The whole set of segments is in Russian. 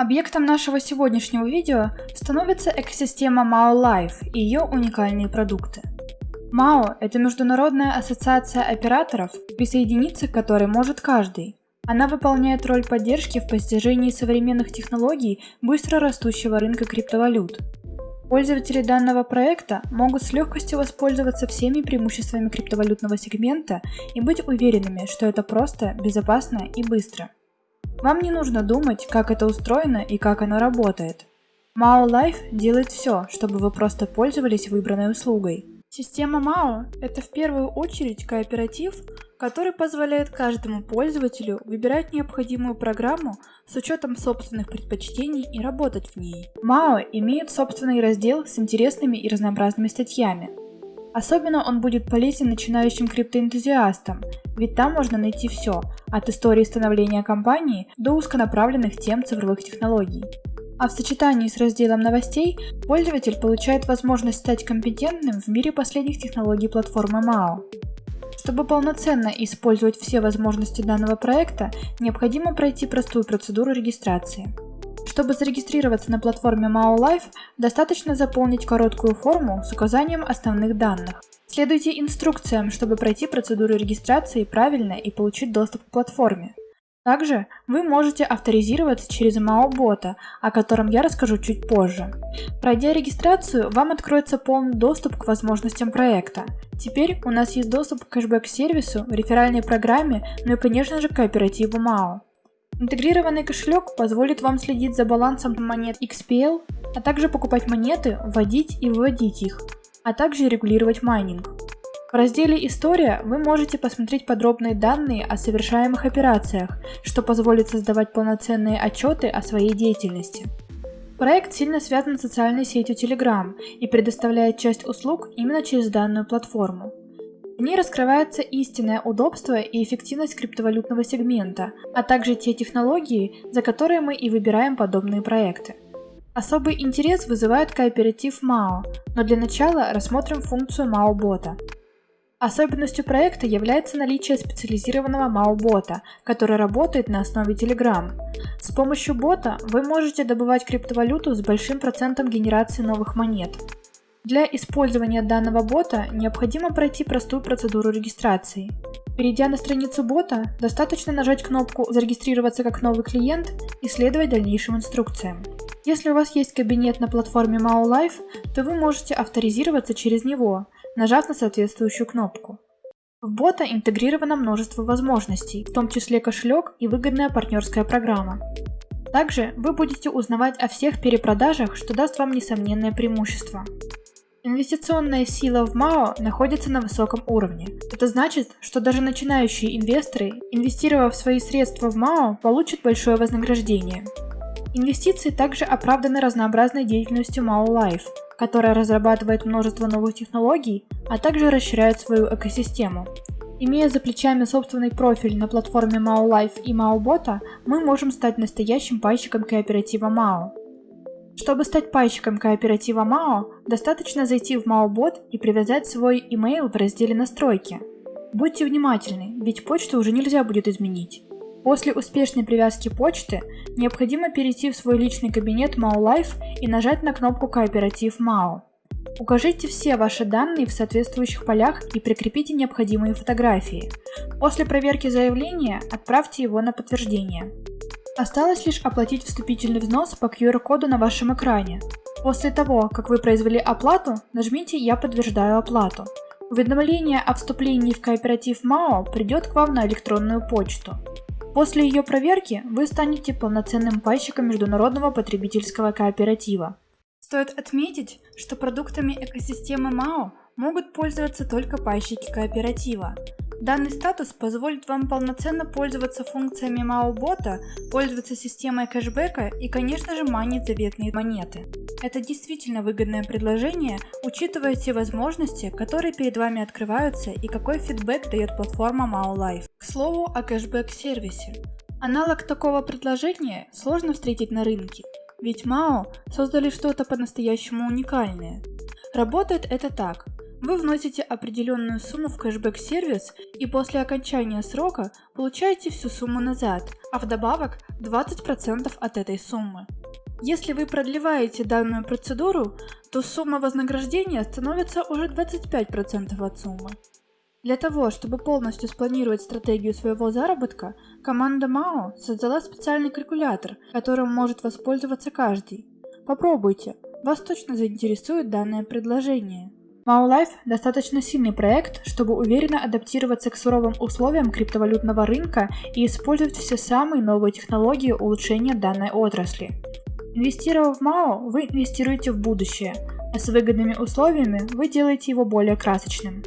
Объектом нашего сегодняшнего видео становится экосистема MAO Life и ее уникальные продукты. MAO – это международная ассоциация операторов, присоединиться к которой может каждый. Она выполняет роль поддержки в постижении современных технологий быстро растущего рынка криптовалют. Пользователи данного проекта могут с легкостью воспользоваться всеми преимуществами криптовалютного сегмента и быть уверенными, что это просто, безопасно и быстро. Вам не нужно думать, как это устроено и как оно работает. Mao Life делает все, чтобы вы просто пользовались выбранной услугой. Система Mao – это в первую очередь кооператив, который позволяет каждому пользователю выбирать необходимую программу с учетом собственных предпочтений и работать в ней. Mao имеет собственный раздел с интересными и разнообразными статьями, Особенно он будет полезен начинающим криптоэнтузиастам, ведь там можно найти все, от истории становления компании до узконаправленных тем цифровых технологий. А в сочетании с разделом новостей пользователь получает возможность стать компетентным в мире последних технологий платформы MAO. Чтобы полноценно использовать все возможности данного проекта, необходимо пройти простую процедуру регистрации. Чтобы зарегистрироваться на платформе MAO Life, достаточно заполнить короткую форму с указанием основных данных. Следуйте инструкциям, чтобы пройти процедуру регистрации правильно и получить доступ к платформе. Также вы можете авторизироваться через MAO-бота, о котором я расскажу чуть позже. Пройдя регистрацию, вам откроется полный доступ к возможностям проекта. Теперь у нас есть доступ к кэшбэк-сервису, реферальной программе, ну и конечно же кооперативу MAO. Интегрированный кошелек позволит вам следить за балансом монет XPL, а также покупать монеты, вводить и выводить их, а также регулировать майнинг. В разделе «История» вы можете посмотреть подробные данные о совершаемых операциях, что позволит создавать полноценные отчеты о своей деятельности. Проект сильно связан с социальной сетью Telegram и предоставляет часть услуг именно через данную платформу. В ней раскрывается истинное удобство и эффективность криптовалютного сегмента, а также те технологии, за которые мы и выбираем подобные проекты. Особый интерес вызывает кооператив MAO, но для начала рассмотрим функцию MAO-бота. Особенностью проекта является наличие специализированного MAO-бота, который работает на основе Telegram. С помощью бота вы можете добывать криптовалюту с большим процентом генерации новых монет. Для использования данного бота необходимо пройти простую процедуру регистрации. Перейдя на страницу бота, достаточно нажать кнопку «Зарегистрироваться как новый клиент» и следовать дальнейшим инструкциям. Если у вас есть кабинет на платформе MAO Life, то вы можете авторизироваться через него, нажав на соответствующую кнопку. В бота интегрировано множество возможностей, в том числе кошелек и выгодная партнерская программа. Также вы будете узнавать о всех перепродажах, что даст вам несомненное преимущество. Инвестиционная сила в МАО находится на высоком уровне. Это значит, что даже начинающие инвесторы, инвестировав свои средства в МАО, получат большое вознаграждение. Инвестиции также оправданы разнообразной деятельностью MAO Life, которая разрабатывает множество новых технологий, а также расширяет свою экосистему. Имея за плечами собственный профиль на платформе MAO Life и MAO Bot, мы можем стать настоящим пайщиком кооператива MAO. Чтобы стать пайщиком кооператива МАО, достаточно зайти в MAO-бот и привязать свой email в разделе «Настройки». Будьте внимательны, ведь почту уже нельзя будет изменить. После успешной привязки почты необходимо перейти в свой личный кабинет MAO Life и нажать на кнопку «Кооператив МАО». Укажите все ваши данные в соответствующих полях и прикрепите необходимые фотографии. После проверки заявления отправьте его на подтверждение. Осталось лишь оплатить вступительный взнос по QR-коду на вашем экране. После того, как вы произвели оплату, нажмите «Я подтверждаю оплату». Уведомление о вступлении в кооператив МАО придет к вам на электронную почту. После ее проверки вы станете полноценным пайщиком международного потребительского кооператива. Стоит отметить, что продуктами экосистемы МАО могут пользоваться только пайщики кооператива. Данный статус позволит вам полноценно пользоваться функциями MAO-бота, пользоваться системой кэшбэка и, конечно же, манить заветные монеты. Это действительно выгодное предложение, учитывая те возможности, которые перед вами открываются и какой фидбэк дает платформа MAO Life. К слову о кэшбэк-сервисе. Аналог такого предложения сложно встретить на рынке, ведь MAO создали что-то по-настоящему уникальное. Работает это так. Вы вносите определенную сумму в кэшбэк-сервис и после окончания срока получаете всю сумму назад, а вдобавок 20% от этой суммы. Если вы продлеваете данную процедуру, то сумма вознаграждения становится уже 25% от суммы. Для того, чтобы полностью спланировать стратегию своего заработка, команда МАО создала специальный калькулятор, которым может воспользоваться каждый. Попробуйте, вас точно заинтересует данное предложение. MAO Life достаточно сильный проект, чтобы уверенно адаптироваться к суровым условиям криптовалютного рынка и использовать все самые новые технологии улучшения данной отрасли. Инвестировав в МАО, вы инвестируете в будущее, а с выгодными условиями вы делаете его более красочным.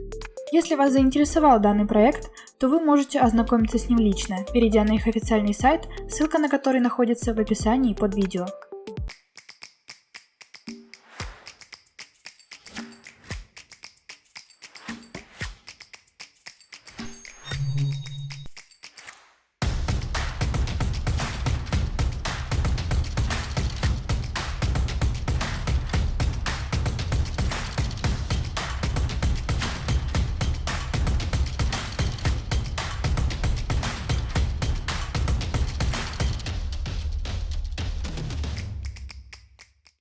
Если вас заинтересовал данный проект, то вы можете ознакомиться с ним лично, перейдя на их официальный сайт, ссылка на который находится в описании под видео.